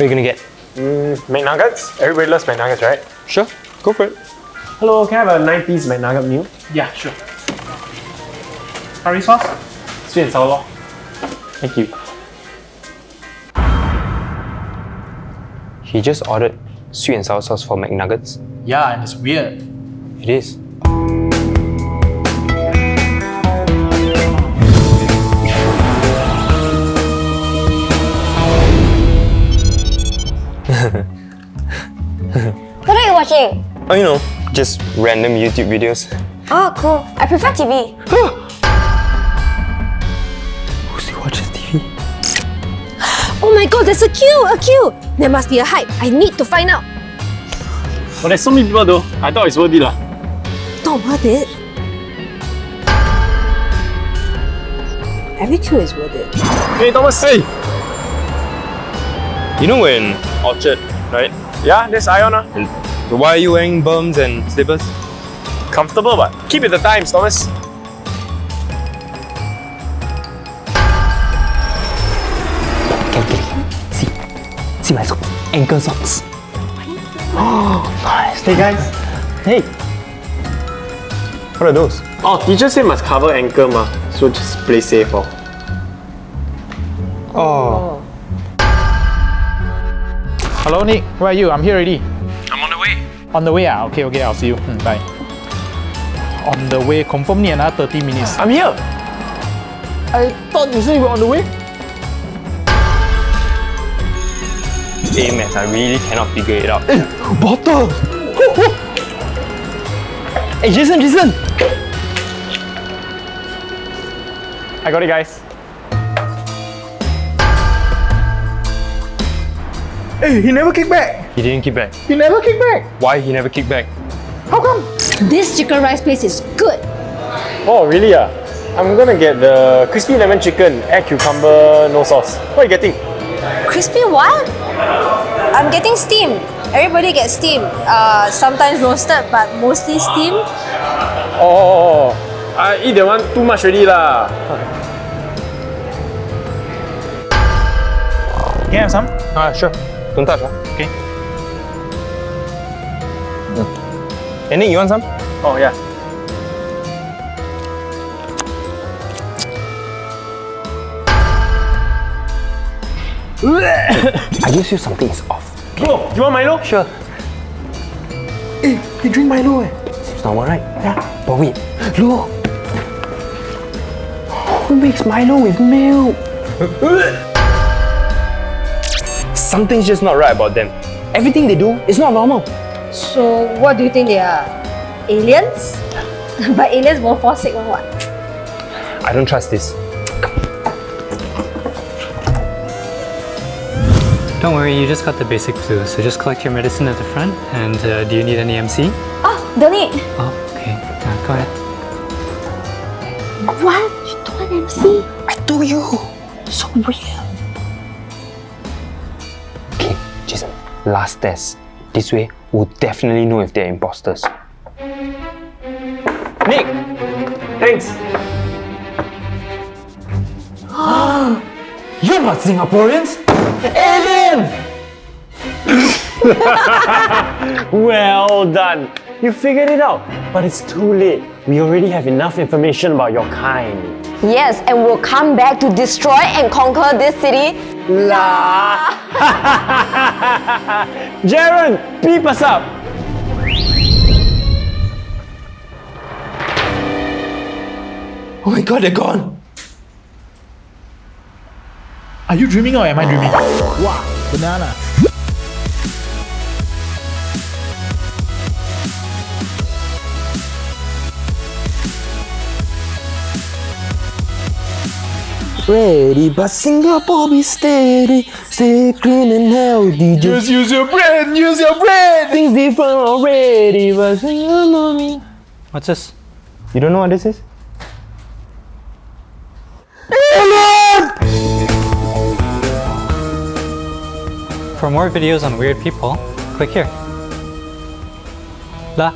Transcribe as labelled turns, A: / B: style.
A: are you gonna get?
B: Mm, McNuggets? Everybody loves McNuggets, right?
A: Sure, go for it.
B: Hello, can I have a 9 piece McNugget meal?
C: Yeah, sure. Curry sauce?
B: Sweet and sour lor. Thank you.
A: He just ordered sweet and sour sauce for McNuggets.
C: Yeah, and it's weird.
A: It is.
D: Watching?
A: Oh, you know, just random YouTube videos.
D: Oh, cool. I prefer TV.
A: Who still watches TV?
D: Oh my god, there's a queue! A queue! There must be a hype. I need to find out.
B: But there's so many people though. I thought it's worth it lah.
D: Not worth it. Every queue is worth it.
B: Hey Thomas! Hey!
A: You know we're in Orchard, right?
B: Yeah, there's Iona.
A: Why are you wearing berms and slippers?
B: Comfortable but keep it the times, Thomas.
A: Can see, see my socks, ankle socks. Oh, nice.
B: Hey guys. Hey.
A: What are those?
B: Oh, teacher said must cover ankle ma. So just play safe oh.
A: Oh,
C: Hello, Nick. Where are you? I'm here already.
B: On the way.
C: On the way, ah. Okay, okay, I'll see you. Hmm, bye. On the way, confirm need another 30 minutes.
B: I'm here.
C: I thought you said you were on the way.
A: hey Max, I really cannot figure it out.
C: Bottle!
A: Hey Jason, Jason!
B: I got it guys.
C: Hey, he never kicked back.
A: He didn't kick back.
C: He never kicked back.
A: Why he never kicked back?
C: How come?
D: This chicken rice place is good.
B: Oh really ah? I'm gonna get the crispy lemon chicken, add cucumber, no sauce. What are you getting?
D: Crispy what? I'm getting steamed. Everybody gets steamed. Uh, sometimes roasted, but mostly steamed.
B: Oh, I eat that one too much already lah.
C: Can I have some?
A: Ah, sure. Don't touch, ah.
C: Okay.
A: Hey Nick, you want some?
B: Oh yeah.
A: I just feel something is off.
B: Bro, you want Milo?
A: Sure.
C: Hey, he drink Milo eh.
A: Seems normal, right? Yeah. But wait, look. Who makes Milo with milk? Something's just not right about them. Everything they do is not normal.
D: So, what do you think they are? Aliens? but aliens won't fall sick or what?
A: I don't trust this.
E: Don't worry, you just got the basic flu, so just collect your medicine at the front. And uh, do you need any MC?
D: Oh, don't need.
E: Oh, okay. Uh, go ahead.
D: What? You don't want MC?
A: I do you. So real. Okay, Jason. Last test. This way, we'll definitely know if they're imposters. Nick!
B: Thanks.
A: You're not Singaporeans! Alien!
B: Well done. You figured it out. But it's too late. We already have enough information about your kind.
D: Yes, and we'll come back to destroy and conquer this city.
B: La! Jaren, beep us up.
A: Oh my god, they're gone!
C: Are you dreaming or am I dreaming? Wow, banana.
A: Ready, but Singapore be steady, stay clean and healthy. Just
C: use your brain, use your brain!
A: things different already, but Singapore me.
E: What's this?
A: You don't know what this is?
E: For more videos on weird people, click here. La.